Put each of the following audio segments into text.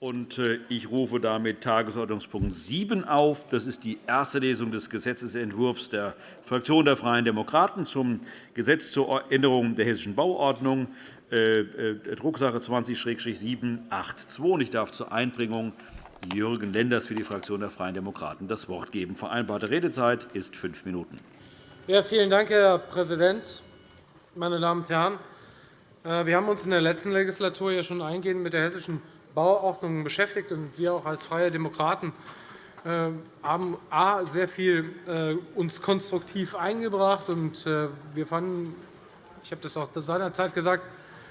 Äh, ich rufe damit Tagesordnungspunkt 7 auf. Das ist die erste Lesung des Gesetzentwurfs der Fraktion der Freien Demokraten zum Gesetz zur Änderung der Hessischen Bauordnung, äh, äh, Drucksache 20-782. Ich darf zur Einbringung Jürgen Lenders für die Fraktion der Freien Demokraten das Wort geben. Vereinbarte Redezeit ist fünf Minuten. Ja, vielen Dank, Herr Präsident, meine Damen und Herren! Wir haben uns in der letzten Legislatur ja schon eingehend mit der hessischen Bauordnung beschäftigt. Und wir auch als Freie Demokraten äh, haben A, sehr viel äh, uns konstruktiv eingebracht. Und äh, wir fanden, ich habe das auch seinerzeit gesagt,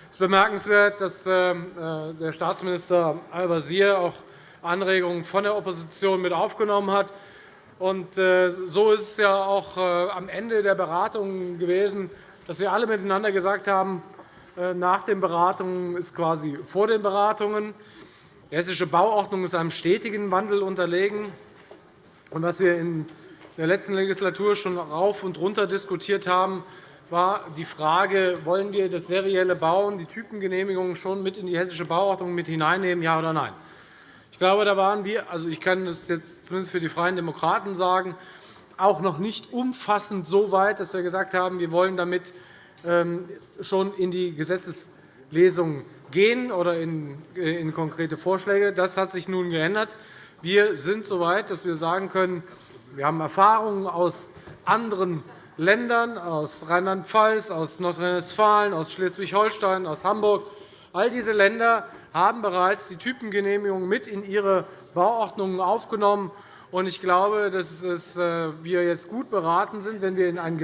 es ist bemerkenswert, dass der Staatsminister Al-Wazir auch Anregungen von der Opposition mit aufgenommen hat. So ist es ja auch am Ende der Beratungen gewesen, dass wir alle miteinander gesagt haben, nach den Beratungen ist quasi vor den Beratungen. Die Hessische Bauordnung ist einem stetigen Wandel unterlegen. Was wir in der letzten Legislatur schon rauf und runter diskutiert haben, war die Frage, wollen wir das serielle Bauen, die Typengenehmigungen schon mit in die Hessische Bauordnung mit hineinnehmen, ja oder nein? Ich glaube, da waren wir, also ich kann das jetzt zumindest für die Freien Demokraten sagen, auch noch nicht umfassend so weit, dass wir gesagt haben, wir wollen damit schon in die Gesetzeslesung gehen oder in, äh, in konkrete Vorschläge. Das hat sich nun geändert. Wir sind so weit, dass wir sagen können, wir haben Erfahrungen aus anderen Ländern, aus Rheinland-Pfalz, aus Nordrhein-Westfalen, aus Schleswig-Holstein, aus Hamburg. All diese Länder haben bereits die Typengenehmigung mit in ihre Bauordnungen aufgenommen. Ich glaube, dass äh, wir jetzt gut beraten sind, wenn wir in ein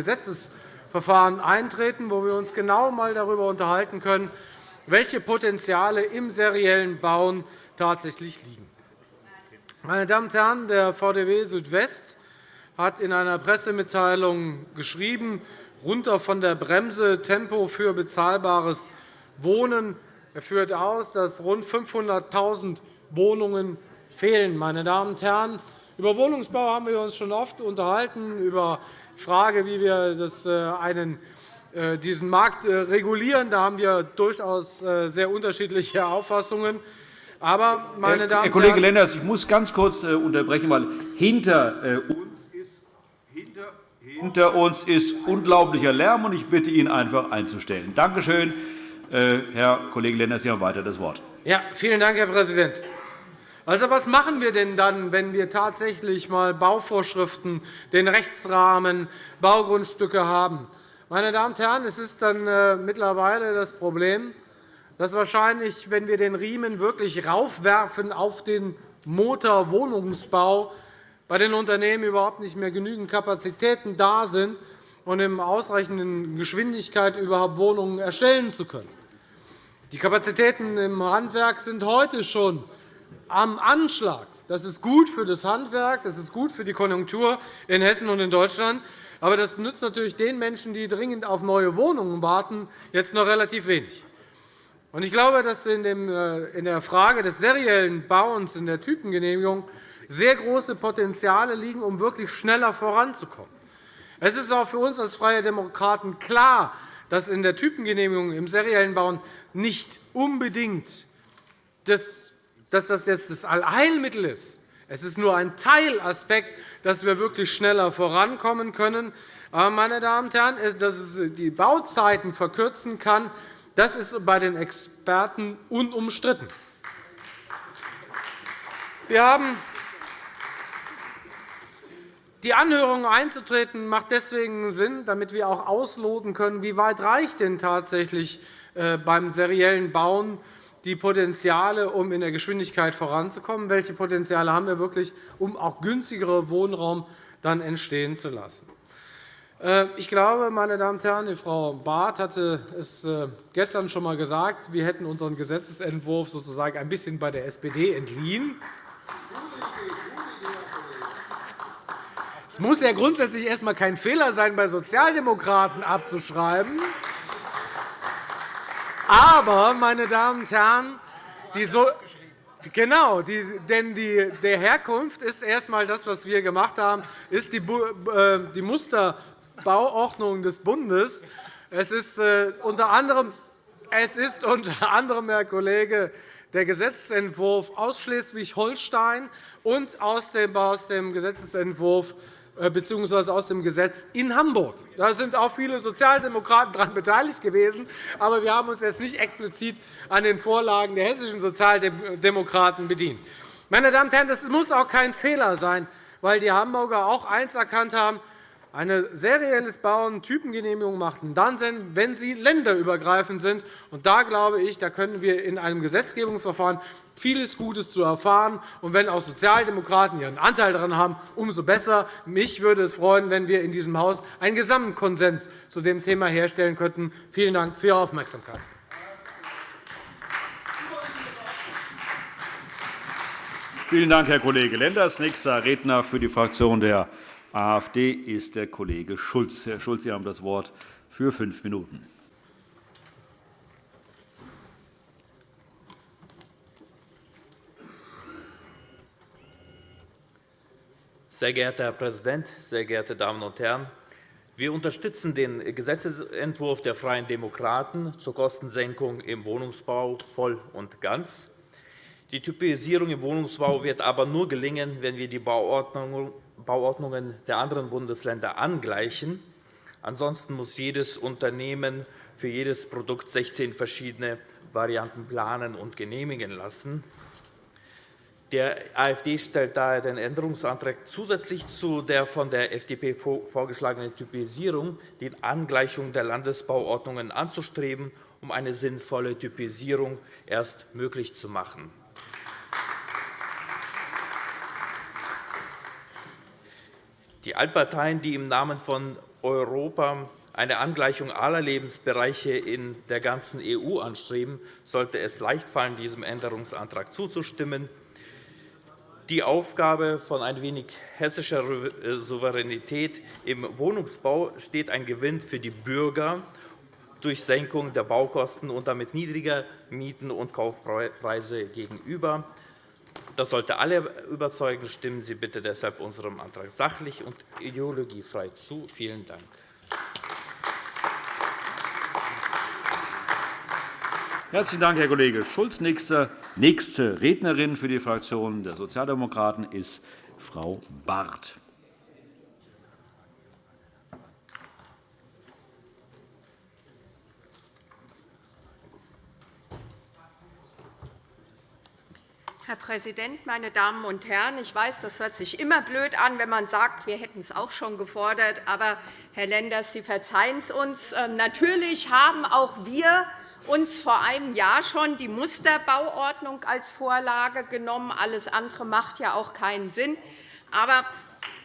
Gesetzesverfahren eintreten, wo wir uns genau einmal darüber unterhalten können, welche Potenziale im seriellen Bauen tatsächlich liegen. Meine Damen und Herren, der VDW Südwest hat in einer Pressemitteilung geschrieben, runter von der Bremse Tempo für bezahlbares Wohnen. Er führt aus, dass rund 500.000 Wohnungen fehlen. Meine Damen und Herren, über Wohnungsbau haben wir uns schon oft unterhalten, über Frage, wie wir das äh, einen äh, diesen Markt äh, regulieren. Da haben wir durchaus sehr unterschiedliche Auffassungen. Aber, meine Damen Herr Kollege Lenders, ich muss ganz kurz unterbrechen, weil hinter uns ist, hinter, hinter uns ist unglaublicher Lärm, und ich bitte ihn einfach einzustellen. Danke schön. Herr Kollege Lenders, Sie haben weiter das Wort. Ja, vielen Dank, Herr Präsident. Also, was machen wir denn dann, wenn wir tatsächlich einmal Bauvorschriften, den Rechtsrahmen, Baugrundstücke haben? Meine Damen und Herren, es ist dann äh, mittlerweile das Problem, dass wahrscheinlich, wenn wir den Riemen wirklich raufwerfen auf den Motorwohnungsbau, bei den Unternehmen überhaupt nicht mehr genügend Kapazitäten da sind, um in ausreichender Geschwindigkeit überhaupt Wohnungen erstellen zu können. Die Kapazitäten im Handwerk sind heute schon am Anschlag. Das ist gut für das Handwerk, das ist gut für die Konjunktur in Hessen und in Deutschland. Aber das nützt natürlich den Menschen, die dringend auf neue Wohnungen warten, jetzt noch relativ wenig. Ich glaube, dass äh, in der Frage des seriellen Bauens in der Typengenehmigung sehr große Potenziale liegen, um wirklich schneller voranzukommen. Es ist auch für uns als Freie Demokraten klar, dass in der Typengenehmigung im seriellen Bauen nicht unbedingt das, dass das jetzt das Allheilmittel ist. Es ist nur ein Teilaspekt dass wir wirklich schneller vorankommen können. Aber, meine Damen und Herren, dass es die Bauzeiten verkürzen kann, das ist bei den Experten unumstritten. Wir haben die Anhörung einzutreten macht deswegen Sinn, damit wir auch ausloten können, wie weit reicht denn tatsächlich äh, beim seriellen Bauen die Potenziale, um in der Geschwindigkeit voranzukommen? Welche Potenziale haben wir wirklich, um auch günstigere Wohnraum dann entstehen zu lassen? Äh, ich glaube, meine Damen und Herren, Frau Barth hatte es äh, gestern schon einmal gesagt, wir hätten unseren Gesetzentwurf sozusagen ein bisschen bei der SPD entliehen. Es muss ja grundsätzlich erst einmal kein Fehler sein, bei Sozialdemokraten abzuschreiben. Aber, meine Damen und Herren, die so Genau, die, denn die, der Herkunft ist erst einmal das, was wir gemacht haben, ist die, äh, die Musterbauordnung des Bundes. Es ist, äh, unter anderem, es ist unter anderem, Herr Kollege, der Gesetzentwurf aus Schleswig-Holstein und aus dem Gesetzentwurf äh, bzw. aus dem Gesetz in Hamburg. Da sind auch viele Sozialdemokraten daran beteiligt gewesen. Aber wir haben uns jetzt nicht explizit an den Vorlagen der hessischen Sozialdemokraten bedient. Meine Damen und Herren, das muss auch kein Fehler sein, weil die Hamburger auch eins erkannt haben, eine serielles Bauen Typengenehmigung macht dann Sinn, wenn sie länderübergreifend sind. Und da glaube ich, da können wir in einem Gesetzgebungsverfahren vieles Gutes zu erfahren. Und wenn auch Sozialdemokraten ihren Anteil daran haben, umso besser. Mich würde es freuen, wenn wir in diesem Haus einen Gesamtkonsens zu dem Thema herstellen könnten. Vielen Dank für Ihre Aufmerksamkeit. Vielen Dank, Herr Kollege Lenders. Nächster Redner für die Fraktion der AfD ist der Kollege Schulz. Herr Schulz, Sie haben das Wort für fünf Minuten. Sehr geehrter Herr Präsident, sehr geehrte Damen und Herren! Wir unterstützen den Gesetzentwurf der Freien Demokraten zur Kostensenkung im Wohnungsbau voll und ganz. Die Typisierung im Wohnungsbau wird aber nur gelingen, wenn wir die Bauordnung Bauordnungen der anderen Bundesländer angleichen. Ansonsten muss jedes Unternehmen für jedes Produkt 16 verschiedene Varianten planen und genehmigen lassen. Der AfD stellt daher den Änderungsantrag zusätzlich zu der von der FDP vorgeschlagenen Typisierung die Angleichung der Landesbauordnungen anzustreben, um eine sinnvolle Typisierung erst möglich zu machen. Die Altparteien, die im Namen von Europa eine Angleichung aller Lebensbereiche in der ganzen EU anstreben, sollte es leicht fallen, diesem Änderungsantrag zuzustimmen. Die Aufgabe von ein wenig hessischer Souveränität im Wohnungsbau steht ein Gewinn für die Bürger durch Senkung der Baukosten und damit niedriger Mieten und Kaufpreise gegenüber. Das sollte alle überzeugen. Stimmen Sie bitte deshalb unserem Antrag sachlich und ideologiefrei zu. Vielen Dank. Herzlichen Dank, Herr Kollege Schulz. Nächste Rednerin für die Fraktion der Sozialdemokraten ist Frau Barth. Herr Präsident, meine Damen und Herren! Ich weiß, das hört sich immer blöd an, wenn man sagt, wir hätten es auch schon gefordert. Aber, Herr Lenders, Sie verzeihen es uns. Ähm, natürlich haben auch wir uns vor einem Jahr schon die Musterbauordnung als Vorlage genommen. Alles andere macht ja auch keinen Sinn. Aber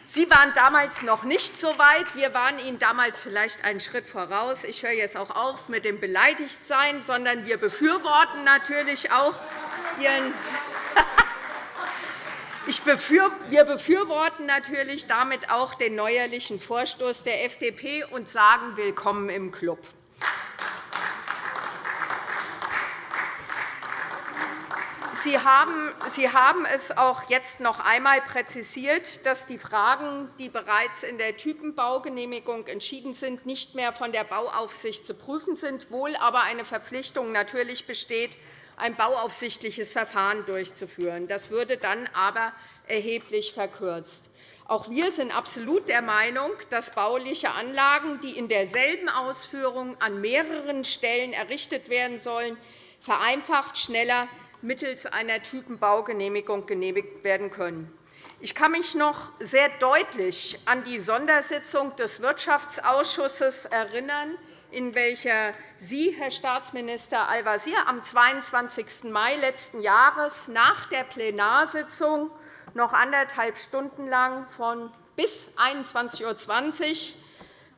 Sie waren damals noch nicht so weit. Wir waren Ihnen damals vielleicht einen Schritt voraus. Ich höre jetzt auch auf mit dem Beleidigtsein, sondern wir befürworten natürlich auch Ihren wir befürworten natürlich damit auch den neuerlichen Vorstoß der FDP und sagen Willkommen im Club. Sie haben, es auch jetzt noch einmal präzisiert, dass die Fragen, die bereits in der Typenbaugenehmigung entschieden sind, nicht mehr von der Bauaufsicht zu prüfen sind, wohl aber eine Verpflichtung natürlich besteht, ein bauaufsichtliches Verfahren durchzuführen. Das würde dann aber erheblich verkürzt. Auch wir sind absolut der Meinung, dass bauliche Anlagen, die in derselben Ausführung an mehreren Stellen errichtet werden sollen, vereinfacht schneller mittels einer Typenbaugenehmigung genehmigt werden können. Ich kann mich noch sehr deutlich an die Sondersitzung des Wirtschaftsausschusses erinnern, in welcher Sie, Herr Staatsminister Al-Wazir, am 22. Mai letzten Jahres nach der Plenarsitzung noch anderthalb Stunden lang von bis 21.20 Uhr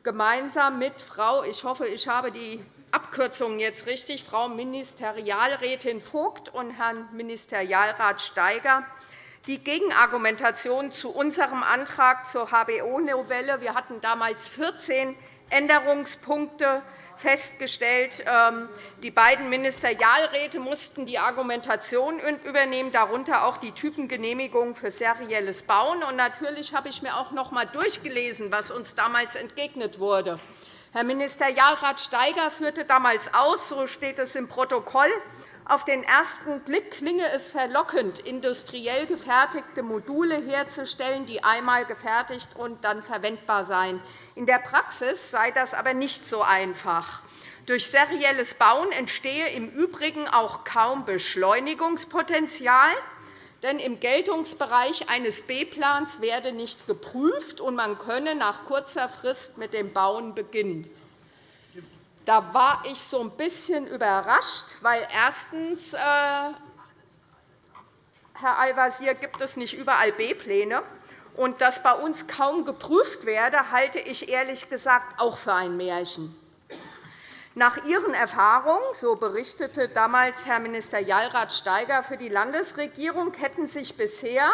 gemeinsam mit Frau, ich hoffe, ich habe die Abkürzung jetzt richtig, Frau Ministerialrätin Vogt und Herrn Ministerialrat Steiger die Gegenargumentation zu unserem Antrag zur HBO-Novelle. Wir hatten damals 14 Änderungspunkte festgestellt. Ähm, die beiden Ministerialräte mussten die Argumentation übernehmen, darunter auch die Typengenehmigung für serielles Bauen. Und natürlich habe ich mir auch noch einmal durchgelesen, was uns damals entgegnet wurde. Herr Ministerialrat Steiger führte damals aus, so steht es im Protokoll, Auf den ersten Blick klinge es verlockend, industriell gefertigte Module herzustellen, die einmal gefertigt und dann verwendbar seien. In der Praxis sei das aber nicht so einfach. Durch serielles Bauen entstehe im Übrigen auch kaum Beschleunigungspotenzial, denn im Geltungsbereich eines B-Plans werde nicht geprüft, und man könne nach kurzer Frist mit dem Bauen beginnen. Da war ich so ein bisschen überrascht, weil erstens, äh, Herr Al-Wazir, gibt es nicht überall B-Pläne. Und dass bei uns kaum geprüft werde, halte ich ehrlich gesagt auch für ein Märchen. Nach Ihren Erfahrungen, so berichtete damals Herr Minister Jalrad Steiger für die Landesregierung, hätten sich bisher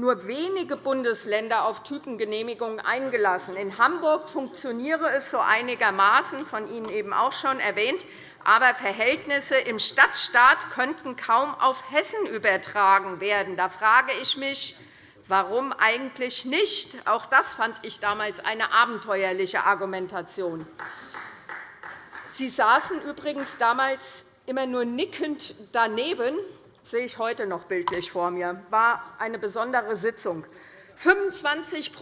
nur wenige Bundesländer auf Typengenehmigungen eingelassen. In Hamburg funktioniere es so einigermaßen, von Ihnen eben auch schon erwähnt, aber Verhältnisse im Stadtstaat könnten kaum auf Hessen übertragen werden. Da frage ich mich, warum eigentlich nicht? Auch das fand ich damals eine abenteuerliche Argumentation. Sie saßen übrigens damals immer nur nickend daneben, sehe ich heute noch bildlich vor mir, war eine besondere Sitzung. 25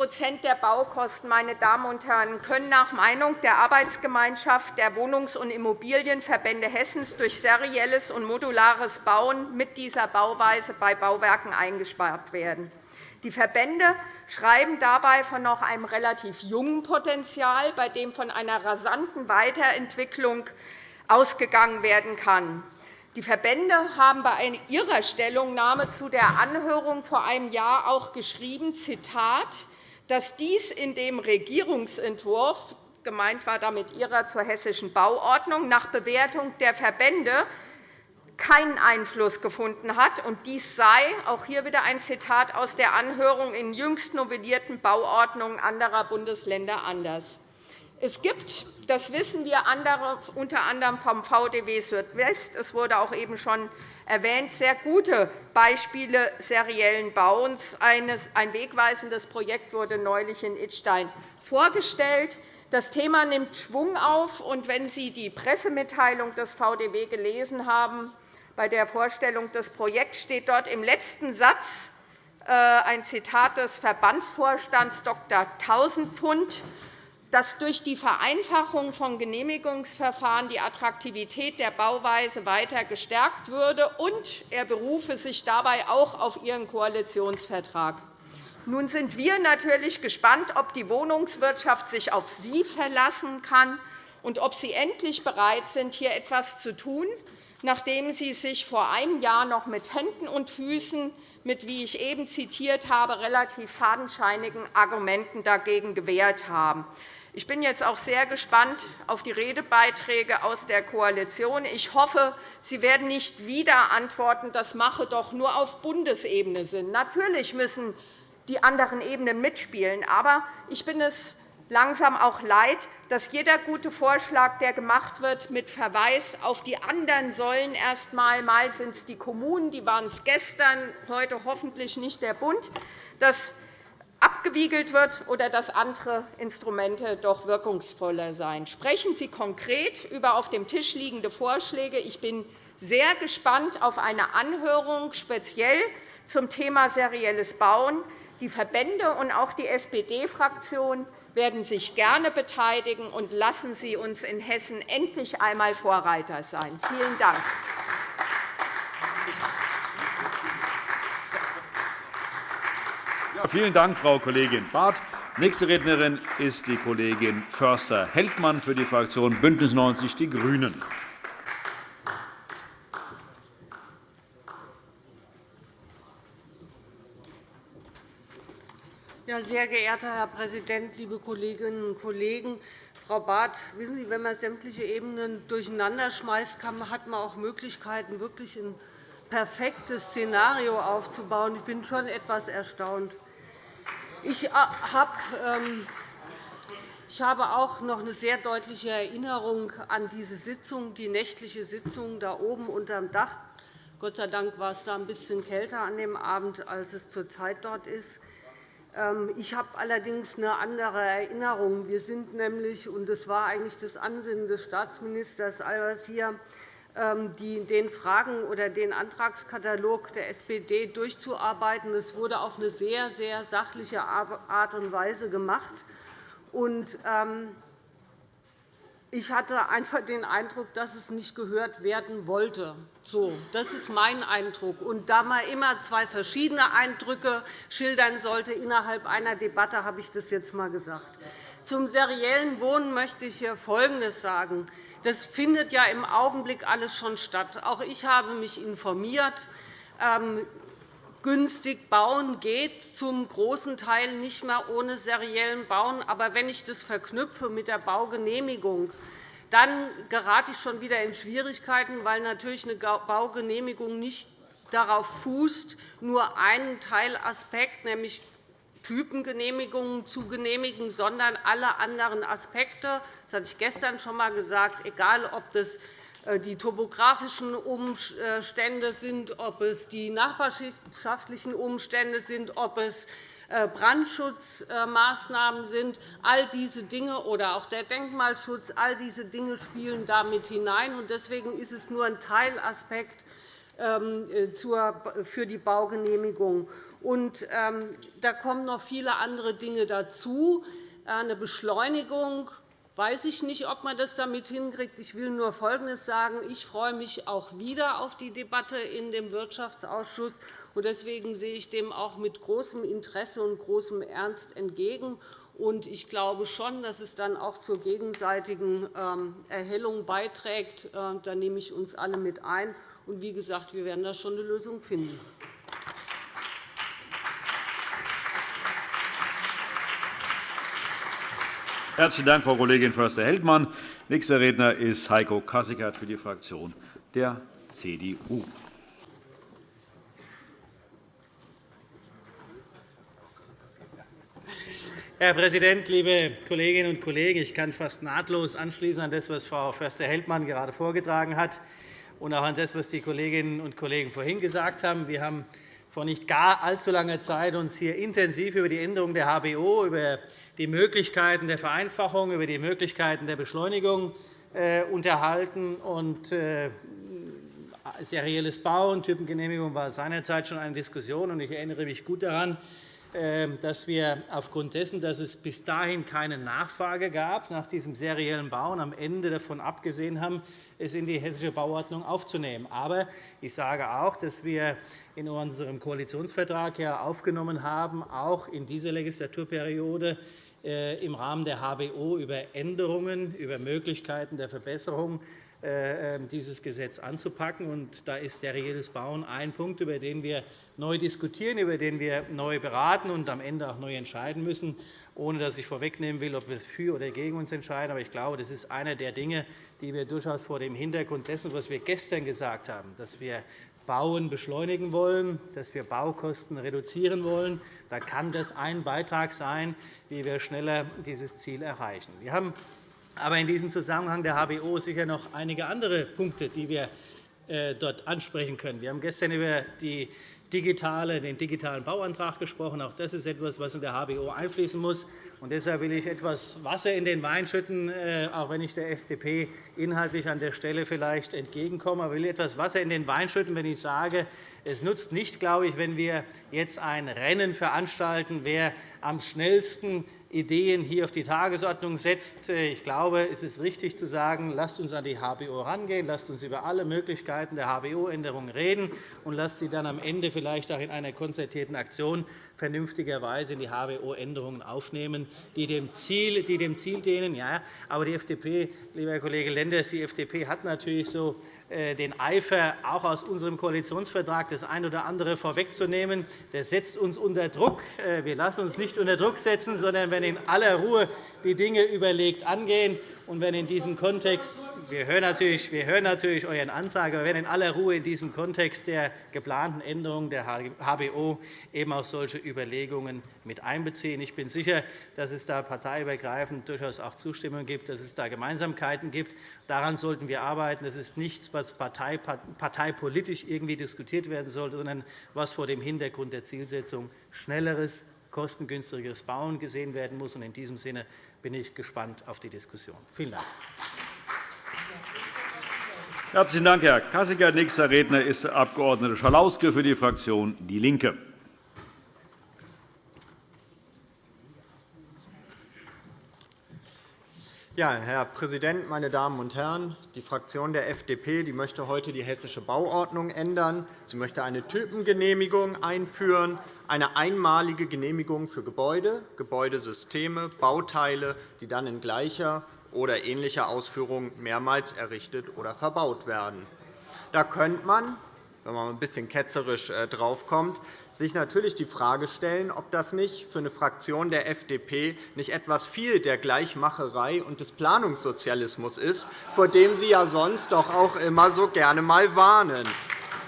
der Baukosten meine Damen und Herren, können nach Meinung der Arbeitsgemeinschaft der Wohnungs- und Immobilienverbände Hessens durch serielles und modulares Bauen mit dieser Bauweise bei Bauwerken eingespart werden. Die Verbände schreiben dabei von noch einem relativ jungen Potenzial, bei dem von einer rasanten Weiterentwicklung ausgegangen werden kann. Die Verbände haben bei ihrer Stellungnahme zu der Anhörung vor einem Jahr auch geschrieben, Zitat, dass dies in dem Regierungsentwurf gemeint war damit ihrer zur hessischen Bauordnung nach Bewertung der Verbände keinen Einfluss gefunden hat. Und dies sei, auch hier wieder ein Zitat aus der Anhörung, in jüngst novellierten Bauordnungen anderer Bundesländer anders. Es gibt, das wissen wir unter anderem vom VDW Südwest, es wurde auch eben schon erwähnt, sehr gute Beispiele seriellen Bauens. Ein wegweisendes Projekt wurde neulich in Idstein vorgestellt. Das Thema nimmt Schwung auf. und Wenn Sie die Pressemitteilung des VDW gelesen haben, bei der Vorstellung des Projekts steht dort im letzten Satz äh, ein Zitat des Verbandsvorstands Dr. Tausendpfund, dass durch die Vereinfachung von Genehmigungsverfahren die Attraktivität der Bauweise weiter gestärkt würde, und er berufe sich dabei auch auf Ihren Koalitionsvertrag. Nun sind wir natürlich gespannt, ob die Wohnungswirtschaft sich auf Sie verlassen kann und ob Sie endlich bereit sind, hier etwas zu tun, nachdem Sie sich vor einem Jahr noch mit Händen und Füßen mit, wie ich eben zitiert habe, relativ fadenscheinigen Argumenten dagegen gewehrt haben. Ich bin jetzt auch sehr gespannt auf die Redebeiträge aus der Koalition. Ich hoffe, Sie werden nicht wieder antworten, das mache doch nur auf Bundesebene Sinn. Natürlich müssen die anderen Ebenen mitspielen. Aber ich bin es langsam auch leid, dass jeder gute Vorschlag, der gemacht wird, mit Verweis auf die anderen Säulen erst einmal, mal sind es die Kommunen, die waren es gestern, heute hoffentlich nicht der Bund, dass abgewiegelt wird oder dass andere Instrumente doch wirkungsvoller seien. Sprechen Sie konkret über auf dem Tisch liegende Vorschläge. Ich bin sehr gespannt auf eine Anhörung speziell zum Thema serielles Bauen. Die Verbände und auch die SPD-Fraktion werden sich gerne beteiligen, und lassen Sie uns in Hessen endlich einmal Vorreiter sein. Vielen Dank. Vielen Dank, Frau Kollegin Barth. Nächste Rednerin ist die Kollegin Förster-Heldmann für die Fraktion BÜNDNIS 90 die GRÜNEN. Sehr geehrter Herr Präsident, liebe Kolleginnen und Kollegen! Frau Barth, wissen Sie, wenn man sämtliche Ebenen durcheinander schmeißt, hat man auch Möglichkeiten, wirklich ein perfektes Szenario aufzubauen. Ich bin schon etwas erstaunt. Ich, äh, ähm, ich habe auch noch eine sehr deutliche Erinnerung an diese Sitzung, die nächtliche Sitzung da oben unter dem Dach. Gott sei Dank war es da ein bisschen kälter an dem Abend, als es zurzeit dort ist. Ähm, ich habe allerdings eine andere Erinnerung. Wir sind nämlich, und das war eigentlich das Ansinnen des Staatsministers Al-Wazir, den Fragen oder den Antragskatalog der SPD durchzuarbeiten. Es wurde auf eine sehr, sehr sachliche Art und Weise gemacht. Ähm, ich hatte einfach den Eindruck, dass es nicht gehört werden wollte. So, das ist mein Eindruck. Und da man immer zwei verschiedene Eindrücke schildern sollte innerhalb einer Debatte, habe ich das jetzt einmal gesagt. Zum seriellen Wohnen möchte ich hier Folgendes sagen. Das findet ja im Augenblick alles schon statt. Auch ich habe mich informiert. Ähm, günstig bauen geht zum großen Teil nicht mehr ohne seriellen Bauen. Aber wenn ich das verknüpfe mit der Baugenehmigung, dann gerate ich schon wieder in Schwierigkeiten, weil natürlich eine Baugenehmigung nicht darauf fußt, nur einen Teilaspekt, nämlich Typengenehmigungen zu genehmigen, sondern alle anderen Aspekte. Das hatte ich gestern schon einmal gesagt, egal ob das äh, die topografischen Umstände sind, ob es die nachbarschaftlichen Umstände sind, ob es äh, Brandschutzmaßnahmen sind. All diese Dinge oder auch der Denkmalschutz, all diese Dinge spielen damit hinein. Deswegen ist es nur ein Teilaspekt ähm, äh, für die Baugenehmigung. Und, ähm, da kommen noch viele andere Dinge dazu. Eine Beschleunigung weiß ich nicht, ob man das damit hinkriegt. Ich will nur Folgendes sagen. Ich freue mich auch wieder auf die Debatte in dem Wirtschaftsausschuss. Deswegen sehe ich dem auch mit großem Interesse und großem Ernst entgegen. Ich glaube schon, dass es dann auch zur gegenseitigen ähm, Erhellung beiträgt. Äh, da nehme ich uns alle mit ein. wie gesagt, wir werden da schon eine Lösung finden. Herzlichen Dank, Frau Kollegin Förster-Heldmann. Nächster Redner ist Heiko Kassikert für die Fraktion der CDU. Herr Präsident, liebe Kolleginnen und Kollegen! Ich kann fast nahtlos anschließen an das, was Frau Förster-Heldmann gerade vorgetragen hat, und auch an das, was die Kolleginnen und Kollegen vorhin gesagt haben. Wir haben vor nicht gar allzu langer Zeit uns hier intensiv über die Änderung der HBO, über die Möglichkeiten der Vereinfachung, über die Möglichkeiten der Beschleunigung äh, unterhalten. Und, äh, serielles Bauen, Typengenehmigung war seinerzeit schon eine Diskussion. Ich erinnere mich gut daran, äh, dass wir aufgrund dessen, dass es bis dahin keine Nachfrage gab nach diesem seriellen Bauen, am Ende davon abgesehen haben, es in die Hessische Bauordnung aufzunehmen. Aber ich sage auch, dass wir in unserem Koalitionsvertrag aufgenommen haben, auch in dieser Legislaturperiode im Rahmen der HBO über Änderungen, über Möglichkeiten der Verbesserung äh, ähm, dieses Gesetz anzupacken. Und da ist serielles Bauen ein Punkt, über den wir neu diskutieren, über den wir neu beraten und am Ende auch neu entscheiden müssen, ohne dass ich vorwegnehmen will, ob wir für oder gegen uns entscheiden. Aber ich glaube, das ist einer der Dinge, die wir durchaus vor dem Hintergrund dessen, was wir gestern gesagt haben, dass wir Bauen beschleunigen wollen, dass wir Baukosten reduzieren wollen. Da kann das ein Beitrag sein, wie wir schneller dieses Ziel erreichen. Wir haben aber in diesem Zusammenhang der HBO sicher noch einige andere Punkte, die wir äh, dort ansprechen können. Wir haben gestern über die digitale, den digitalen Bauantrag gesprochen. Auch das ist etwas, was in der HBO einfließen muss. Und deshalb will ich etwas Wasser in den Wein schütten, äh, auch wenn ich der FDP inhaltlich an der Stelle vielleicht entgegenkomme. Aber ich will etwas Wasser in den Wein schütten, wenn ich sage, es nutzt nicht, glaube ich, wenn wir jetzt ein Rennen veranstalten, wer am schnellsten Ideen hier auf die Tagesordnung setzt. Ich glaube, es ist richtig zu sagen, lasst uns an die HBO herangehen, lasst uns über alle Möglichkeiten der HBO-Änderungen reden und lasst sie dann am Ende vielleicht auch in einer konzertierten Aktion vernünftigerweise in die HBO-Änderungen aufnehmen, die dem Ziel, die dem Ziel dienen. Ja, aber die FDP, lieber Herr Kollege Lenders, die FDP hat natürlich so den Eifer, auch aus unserem Koalitionsvertrag das eine oder andere vorwegzunehmen. Der setzt uns unter Druck. Äh, wir lassen uns nicht unter Druck setzen, sondern wenn in aller Ruhe die Dinge überlegt angehen. Und wenn in diesem Kontext, wir hören, natürlich, wir hören natürlich euren Antrag, aber wenn in aller Ruhe in diesem Kontext der geplanten Änderungen der HBO eben auch solche Überlegungen mit einbeziehen. Ich bin sicher, dass es da parteiübergreifend durchaus auch Zustimmung gibt, dass es da Gemeinsamkeiten gibt. Daran sollten wir arbeiten. Das ist nichts, was parteipolitisch irgendwie diskutiert werden sollte, sondern was vor dem Hintergrund der Zielsetzung schnelleres, kostengünstigeres Bauen gesehen werden muss. In diesem Sinne bin ich gespannt auf die Diskussion. Vielen Dank. Herzlichen Dank, Herr Kassiger. Nächster Redner ist der Abg. Schalauske für die Fraktion DIE LINKE. Ja, Herr Präsident, meine Damen und Herren! Die Fraktion der FDP die möchte heute die Hessische Bauordnung ändern. Sie möchte eine Typengenehmigung einführen, eine einmalige Genehmigung für Gebäude, Gebäudesysteme, Bauteile, die dann in gleicher oder ähnlicher Ausführung mehrmals errichtet oder verbaut werden. Da könnte man wenn man ein bisschen ketzerisch äh, draufkommt, sich natürlich die Frage stellen, ob das nicht für eine Fraktion der FDP nicht etwas viel der Gleichmacherei und des Planungssozialismus ist, vor dem Sie ja sonst doch auch immer so gerne mal warnen.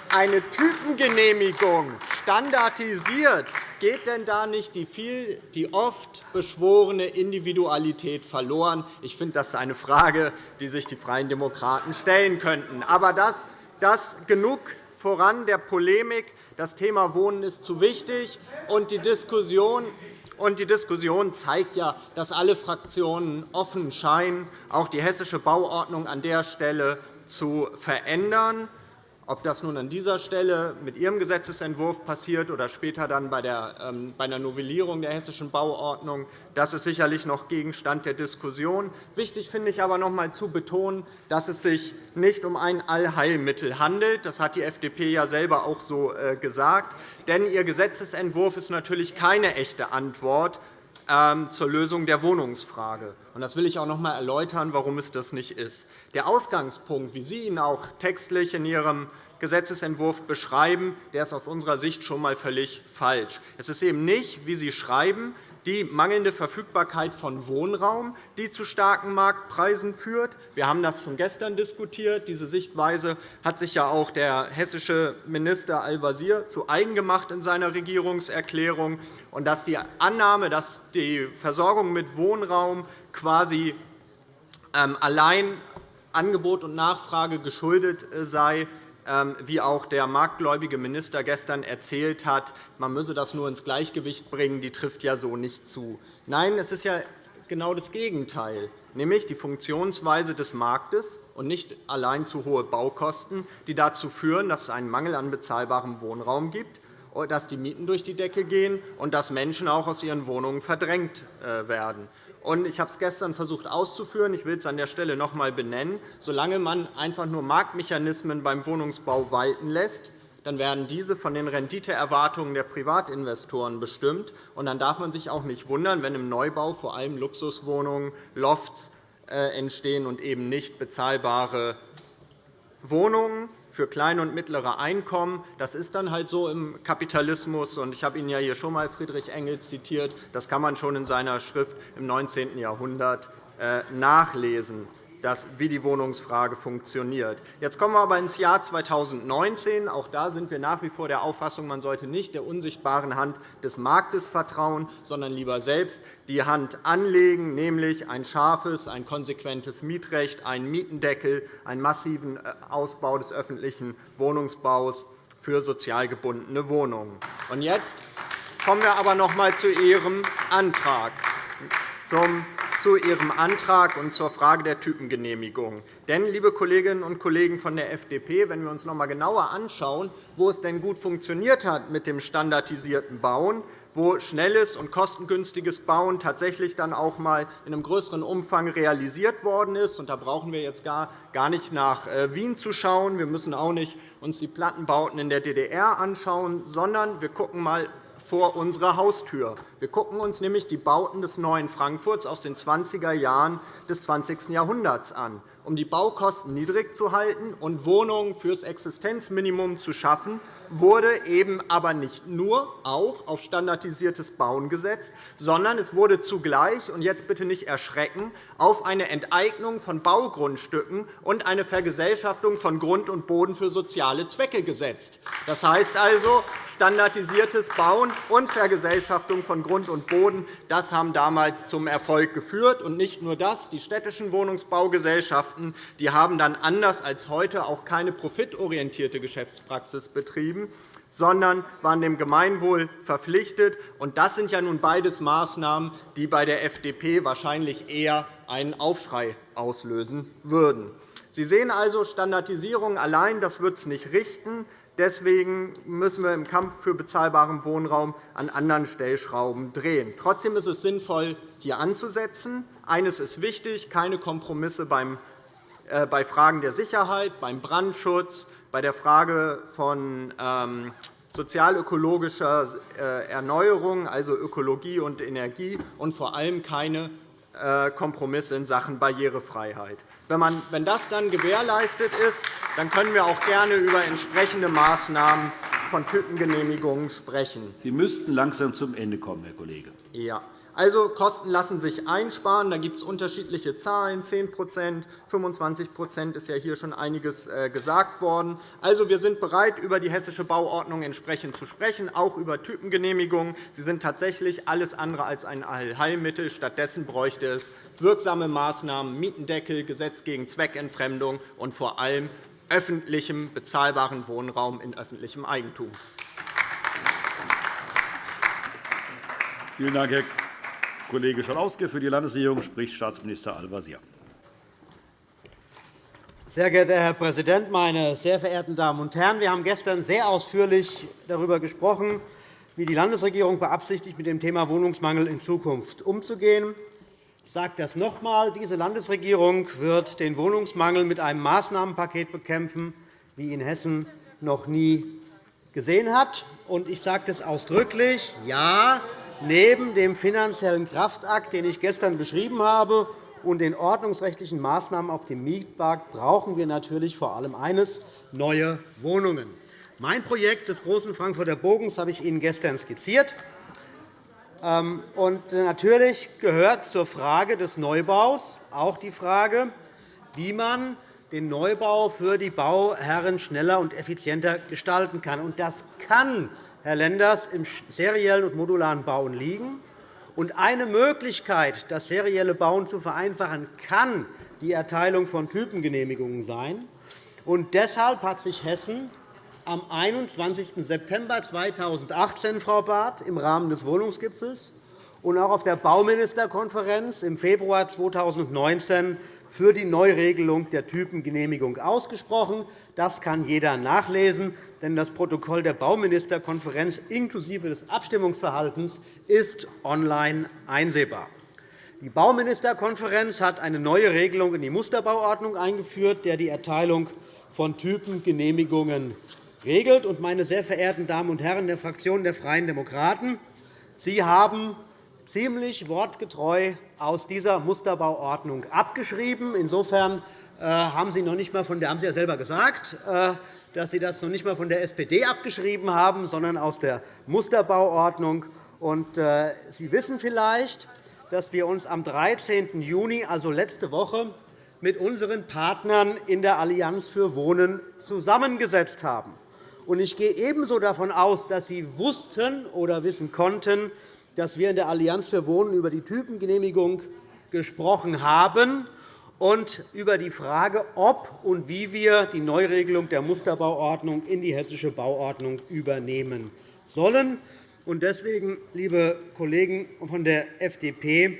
Eine Typengenehmigung standardisiert geht denn da nicht die, viel, die oft beschworene Individualität verloren? Ich finde, das ist eine Frage, die sich die Freien Demokraten stellen könnten. Aber das, das genug voran der Polemik. Das Thema Wohnen ist zu wichtig, und die Diskussion und die Diskussion zeigt ja, dass alle Fraktionen offen scheinen, auch die Hessische Bauordnung an der Stelle zu verändern. Ob das nun an dieser Stelle mit Ihrem Gesetzentwurf passiert oder später dann bei, der, ähm, bei einer Novellierung der Hessischen Bauordnung, das ist sicherlich noch Gegenstand der Diskussion. Wichtig finde ich aber noch einmal zu betonen, dass es sich nicht um ein Allheilmittel handelt. Das hat die FDP ja selber auch so äh, gesagt. Denn Ihr Gesetzentwurf ist natürlich keine echte Antwort zur Lösung der Wohnungsfrage. Das will ich auch noch einmal erläutern, warum es das nicht ist. Der Ausgangspunkt, wie Sie ihn auch textlich in Ihrem Gesetzentwurf beschreiben, der ist aus unserer Sicht schon einmal völlig falsch. Es ist eben nicht, wie Sie schreiben, die mangelnde Verfügbarkeit von Wohnraum, die zu starken Marktpreisen führt. Wir haben das schon gestern diskutiert. Diese Sichtweise hat sich ja auch der hessische Minister Al-Wazir zu eigen gemacht in seiner Regierungserklärung. Und dass die Annahme, dass die Versorgung mit Wohnraum quasi ähm, allein Angebot und Nachfrage geschuldet äh, sei, wie auch der marktgläubige Minister gestern erzählt hat, man müsse das nur ins Gleichgewicht bringen, die trifft ja so nicht zu. Nein, es ist ja genau das Gegenteil, nämlich die Funktionsweise des Marktes und nicht allein zu hohe Baukosten, die dazu führen, dass es einen Mangel an bezahlbarem Wohnraum gibt, dass die Mieten durch die Decke gehen und dass Menschen auch aus ihren Wohnungen verdrängt äh, Ich habe es gestern versucht auszuführen. Ich will es an der Stelle noch einmal benennen. Solange man einfach nur Marktmechanismen beim Wohnungsbau walten lässt, dann werden diese von den Renditeerwartungen der Privatinvestoren bestimmt. Und dann darf man sich auch nicht wundern, wenn im Neubau vor allem Luxuswohnungen, Lofts äh, entstehen und eben nicht bezahlbare Wohnungen für kleine und mittlere Einkommen. Das ist dann halt so im Kapitalismus. Ich habe Ihnen ja hier schon einmal Friedrich Engels zitiert. Das kann man schon in seiner Schrift im 19. Jahrhundert äh, nachlesen das, wie die Wohnungsfrage funktioniert. Jetzt kommen wir aber ins Jahr 2019. Auch da sind wir nach wie vor der Auffassung, man sollte nicht der unsichtbaren Hand des Marktes vertrauen, sondern lieber selbst die Hand anlegen, nämlich ein scharfes, ein konsequentes Mietrecht, einen Mietendeckel, einen massiven äh, Ausbau des öffentlichen Wohnungsbaus für sozial gebundene Wohnungen. Und jetzt kommen wir aber noch einmal zu Ihrem Antrag, zum zu Ihrem Antrag und zur Frage der Typengenehmigung. Denn, liebe Kolleginnen und Kollegen von der FDP, wenn wir uns noch einmal genauer anschauen, wo es denn gut funktioniert hat mit dem standardisierten Bauen, wo schnelles und kostengünstiges Bauen tatsächlich dann auch einmal in einem größeren Umfang realisiert worden ist. Und da brauchen wir jetzt gar nicht nach äh, Wien zu schauen. Wir müssen auch nicht uns die Plattenbauten in der DDR anschauen, sondern wir schauen einmal vor unserer Haustür. Wir schauen uns nämlich die Bauten des neuen Frankfurts aus den 20er Jahren des 20. Jahrhunderts an um die Baukosten niedrig zu halten und Wohnungen fürs Existenzminimum zu schaffen, wurde eben aber nicht nur auch auf standardisiertes Bauen gesetzt, sondern es wurde zugleich, und jetzt bitte nicht erschrecken, auf eine Enteignung von Baugrundstücken und eine Vergesellschaftung von Grund und Boden für soziale Zwecke gesetzt. Das heißt also, standardisiertes Bauen und Vergesellschaftung von Grund und Boden das haben damals zum Erfolg geführt. Und nicht nur das, die städtischen Wohnungsbaugesellschaften Gewerkschaften die haben dann anders als heute auch keine profitorientierte Geschäftspraxis betrieben, sondern waren dem Gemeinwohl verpflichtet. Das sind ja nun beides Maßnahmen, die bei der FDP wahrscheinlich eher einen Aufschrei auslösen würden. Sie sehen also, Standardisierung allein das wird es nicht richten. Deswegen müssen wir im Kampf für bezahlbaren Wohnraum an anderen Stellschrauben drehen. Trotzdem ist es sinnvoll, hier anzusetzen. Eines ist wichtig, keine Kompromisse äh, bei Fragen der Sicherheit, beim Brandschutz, bei der Frage von ähm, sozialökologischer äh, Erneuerung, also Ökologie und Energie, und vor allem keine äh, Kompromisse in Sachen Barrierefreiheit. Wenn das dann gewährleistet ist, dann können wir auch gerne über entsprechende Maßnahmen von Typengenehmigungen sprechen. Sie müssten langsam zum Ende kommen, Herr Kollege. Ja. Also, Kosten lassen sich einsparen. Da gibt es unterschiedliche Zahlen, 10% 25% ist ja hier schon einiges äh, gesagt worden. Also, wir sind bereit, über die Hessische Bauordnung entsprechend zu sprechen, auch über Typengenehmigungen. Sie sind tatsächlich alles andere als ein Allheilmittel. Stattdessen bräuchte es wirksame Maßnahmen, Mietendeckel, Gesetz gegen Zweckentfremdung und vor allem öffentlichem, bezahlbaren Wohnraum in öffentlichem Eigentum. Vielen Dank, Herr Kollege Schalauske. Für die Landesregierung spricht Staatsminister Al-Wazir. Sehr geehrter Herr Präsident, meine sehr verehrten Damen und Herren! Wir haben gestern sehr ausführlich darüber gesprochen, wie die Landesregierung beabsichtigt, mit dem Thema Wohnungsmangel in Zukunft umzugehen. Ich sage das noch einmal. Diese Landesregierung wird den Wohnungsmangel mit einem Maßnahmenpaket bekämpfen, wie ihn Hessen noch nie gesehen hat. Ich sage das ausdrücklich. Ja, Neben dem finanziellen Kraftakt, den ich gestern beschrieben habe, und den ordnungsrechtlichen Maßnahmen auf dem Mietmarkt brauchen wir natürlich vor allem eines, neue Wohnungen. Mein Projekt des großen Frankfurter Bogens habe ich Ihnen gestern skizziert. Ähm, natürlich gehört zur Frage des Neubaus auch die Frage, wie man den Neubau für die Bauherren schneller und effizienter gestalten kann. Das kann Herr Lenders, im seriellen und modularen Bauen liegen. Und eine Möglichkeit, das serielle Bauen zu vereinfachen, kann die Erteilung von Typengenehmigungen sein. Und deshalb hat sich Hessen am 21. September 2018, Frau Barth, im Rahmen des Wohnungsgipfels und auch auf der Bauministerkonferenz im Februar 2019 für die Neuregelung der Typengenehmigung ausgesprochen. Das kann jeder nachlesen, denn das Protokoll der Bauministerkonferenz inklusive des Abstimmungsverhaltens ist online einsehbar. Die Bauministerkonferenz hat eine neue Regelung in die Musterbauordnung eingeführt, der die Erteilung von Typengenehmigungen regelt. Meine sehr verehrten Damen und Herren der Fraktion der Freien Demokraten, Sie haben ziemlich wortgetreu aus dieser Musterbauordnung abgeschrieben. Insofern äh, haben Sie noch nicht einmal von der, haben Sie ja selber gesagt, äh, dass Sie das noch nicht einmal von der SPD abgeschrieben haben, sondern aus der Musterbauordnung. Äh, Sie wissen vielleicht, dass wir uns am 13. Juni, also letzte Woche, mit unseren Partnern in der Allianz für Wohnen zusammengesetzt haben. Ich gehe ebenso davon aus, dass Sie wussten oder wissen konnten, dass wir in der Allianz für Wohnen über die Typengenehmigung gesprochen haben und über die Frage, ob und wie wir die Neuregelung der Musterbauordnung in die Hessische Bauordnung übernehmen sollen. Deswegen, liebe Kollegen von der FDP,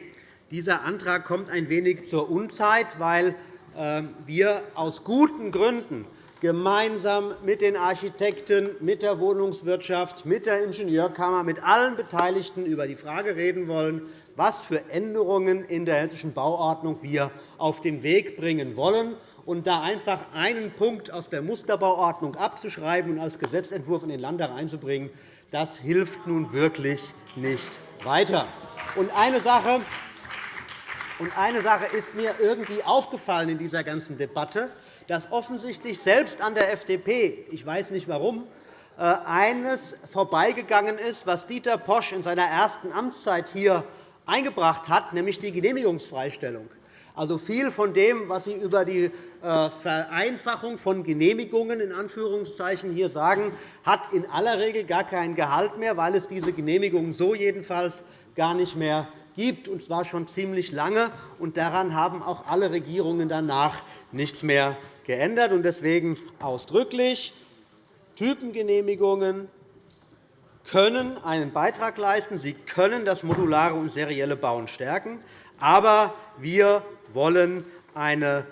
dieser Antrag kommt ein wenig zur Unzeit, weil äh, wir aus guten Gründen gemeinsam mit den Architekten, mit der Wohnungswirtschaft, mit der Ingenieurkammer, mit allen Beteiligten über die Frage reden wollen, was für Änderungen in der Hessischen Bauordnung wir auf den Weg bringen wollen. Und da einfach einen Punkt aus der Musterbauordnung abzuschreiben und als Gesetzentwurf in den Landtag einzubringen, das hilft nun wirklich nicht weiter. Und eine Sache, und eine Sache ist mir irgendwie aufgefallen in dieser ganzen Debatte aufgefallen dass offensichtlich selbst an der FDP, ich weiß nicht warum, äh, eines vorbeigegangen ist, was Dieter Posch in seiner ersten Amtszeit hier eingebracht hat, nämlich die Genehmigungsfreistellung. Also viel von dem, was Sie über die äh, Vereinfachung von Genehmigungen in Anführungszeichen hier sagen, hat in aller Regel gar keinen Gehalt mehr, weil es diese Genehmigungen so jedenfalls gar nicht mehr gibt, und zwar schon ziemlich lange. Und daran haben auch alle Regierungen danach nichts mehr geändert. Deswegen ausdrücklich, Typengenehmigungen können einen Beitrag leisten. Sie können das modulare und serielle Bauen stärken. Aber wir wollen eine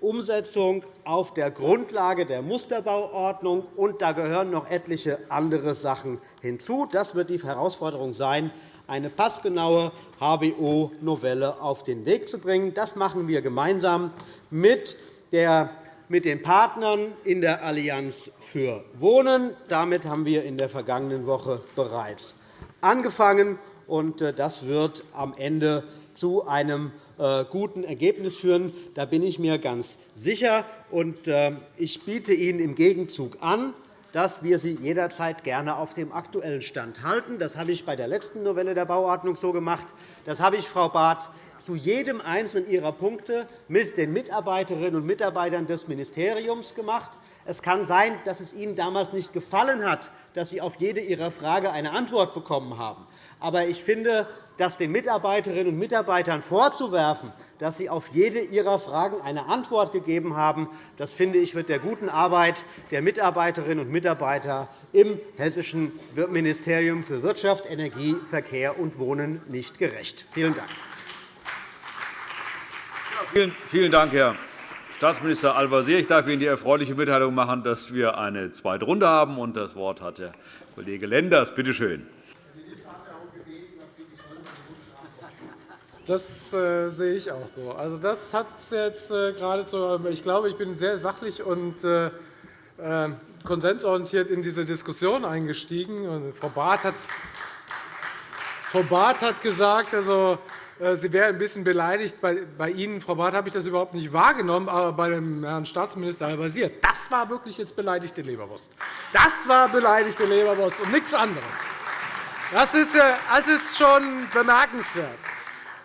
Umsetzung auf der Grundlage der Musterbauordnung, und da gehören noch etliche andere Sachen hinzu. Das wird die Herausforderung sein, eine passgenaue HBO-Novelle auf den Weg zu bringen. Das machen wir gemeinsam mit, der, mit den Partnern in der Allianz für Wohnen. Damit haben wir in der vergangenen Woche bereits angefangen. und äh, Das wird am Ende zu einem äh, guten Ergebnis führen. Da bin ich mir ganz sicher. Äh, ich biete Ihnen im Gegenzug an, dass wir Sie jederzeit gerne auf dem aktuellen Stand halten. Das habe ich bei der letzten Novelle der Bauordnung so gemacht. Das habe ich, Frau Barth, zu jedem einzelnen Ihrer Punkte mit den Mitarbeiterinnen und Mitarbeitern des Ministeriums gemacht. Es kann sein, dass es Ihnen damals nicht gefallen hat, dass Sie auf jede Ihrer Frage eine Antwort bekommen haben. Aber ich finde, dass den Mitarbeiterinnen und Mitarbeitern vorzuwerfen, dass sie auf jede ihrer Fragen eine Antwort gegeben haben, das finde ich, wird der guten Arbeit der Mitarbeiterinnen und Mitarbeiter im Hessischen Ministerium für Wirtschaft, Energie, Verkehr und Wohnen nicht gerecht. Vielen Dank. Vielen Dank, Herr Staatsminister Al-Wazir. Ich darf Ihnen die erfreuliche Mitteilung machen, dass wir eine zweite Runde haben. Das Wort hat der Kollege Lenders. Bitte schön. Das äh, sehe ich auch so. Also, das hat jetzt äh, geradezu, ich glaube, ich bin sehr sachlich und äh, äh, konsensorientiert in diese Diskussion eingestiegen. Und Frau Barth hat, Frau Barth hat gesagt, also, sie wäre ein bisschen beleidigt. Bei, Ihnen, Frau Barth, habe ich das überhaupt nicht wahrgenommen, aber bei dem Herrn Staatsminister Al-Wazir, das war wirklich jetzt beleidigte Leberwurst. Das war beleidigte Leberwurst und nichts anderes. Das ist, das ist schon bemerkenswert.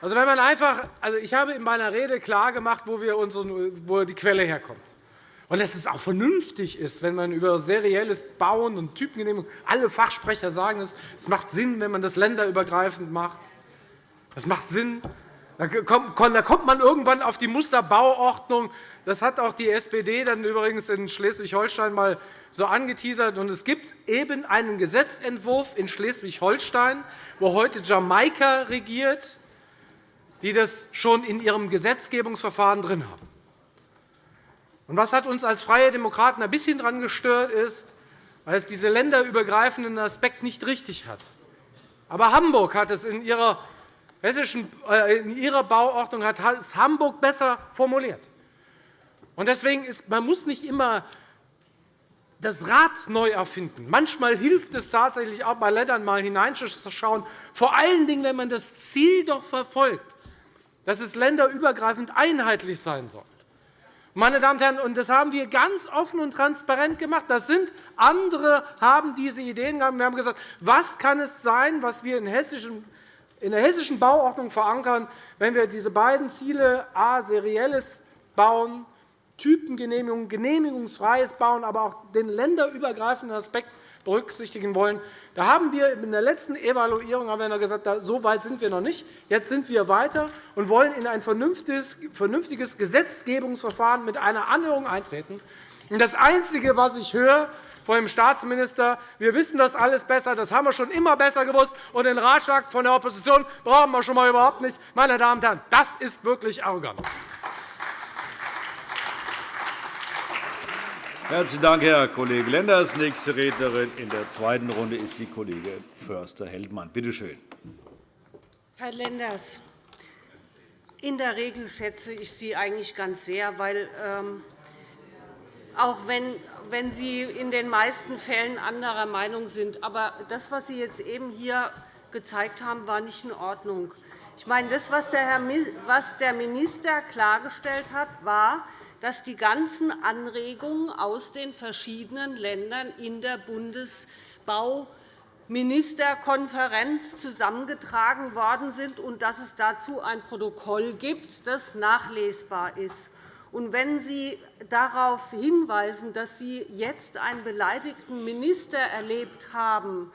Also, wenn man einfach, also ich habe in meiner Rede klargemacht, wo, wir unsere, wo die Quelle herkommt. Und dass es auch vernünftig ist, wenn man über serielles Bauen und Typengenehmigung, alle Fachsprecher sagen es macht Sinn, wenn man das länderübergreifend macht. Das macht Sinn. Da kommt man irgendwann auf die Musterbauordnung. Das hat auch die SPD dann übrigens in Schleswig-Holstein mal so angeteasert. Und es gibt eben einen Gesetzentwurf in Schleswig-Holstein, wo heute Jamaika regiert, die das schon in ihrem Gesetzgebungsverfahren drin haben. Und was hat uns als Freie Demokraten ein bisschen daran gestört, ist, weil es diesen länderübergreifenden Aspekt nicht richtig hat. Aber Hamburg hat es in ihrer, hessischen, äh, in ihrer Bauordnung hat es Hamburg besser formuliert. Und deswegen ist, man muss nicht immer das Rad neu erfinden. Manchmal hilft es tatsächlich auch bei Ländern mal hineinzuschauen, vor allen Dingen, wenn man das Ziel doch verfolgt, dass es länderübergreifend einheitlich sein soll. Meine Damen und Herren, das haben wir ganz offen und transparent gemacht. Das sind andere haben diese Ideen gehabt. Wir haben gesagt, was kann es sein, was wir in, in der hessischen Bauordnung verankern, wenn wir diese beiden Ziele a serielles Bauen, Typengenehmigung, genehmigungsfreies Bauen, aber auch den länderübergreifenden Aspekt berücksichtigen wollen. Da haben wir in der letzten Evaluierung haben wir gesagt, so weit sind wir noch nicht. Jetzt sind wir weiter und wollen in ein vernünftiges Gesetzgebungsverfahren mit einer Anhörung eintreten. Das Einzige, was ich höre von dem Staatsminister, wir wissen das alles besser, das haben wir schon immer besser gewusst, und den Ratschlag von der Opposition brauchen wir schon einmal überhaupt nicht. Meine Damen und Herren, das ist wirklich arrogant. Herzlichen Dank, Herr Kollege Lenders. Nächste Rednerin in der zweiten Runde ist die Kollegin Förster-Heldmann. Bitte schön. Herr Lenders, in der Regel schätze ich Sie eigentlich ganz sehr, weil ähm, auch wenn, wenn Sie in den meisten Fällen anderer Meinung sind. Aber das, was Sie jetzt eben hier gezeigt haben, war nicht in Ordnung. Ich meine, das, was der Minister klargestellt hat, war, dass die ganzen Anregungen aus den verschiedenen Ländern in der Bundesbauministerkonferenz zusammengetragen worden sind und dass es dazu ein Protokoll gibt, das nachlesbar ist. Und wenn Sie darauf hinweisen, dass Sie jetzt einen beleidigten Minister erlebt haben,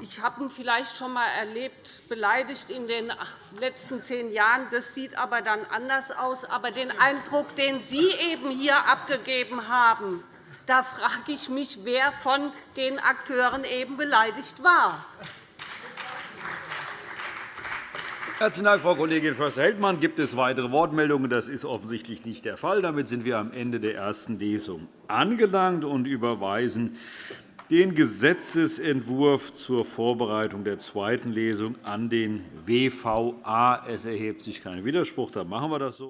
ich habe ihn vielleicht schon einmal erlebt, beleidigt in den letzten zehn Jahren. Das sieht aber dann anders aus. Aber den Eindruck, den Sie eben hier abgegeben haben, da frage ich mich, wer von den Akteuren eben beleidigt war. Herzlichen Dank, Frau Kollegin Förster-Heldmann. Gibt es weitere Wortmeldungen? Das ist offensichtlich nicht der Fall. Damit sind wir am Ende der ersten Lesung angelangt und überweisen den Gesetzentwurf zur Vorbereitung der zweiten Lesung an den WVA. Es erhebt sich kein Widerspruch. Dann machen wir das so.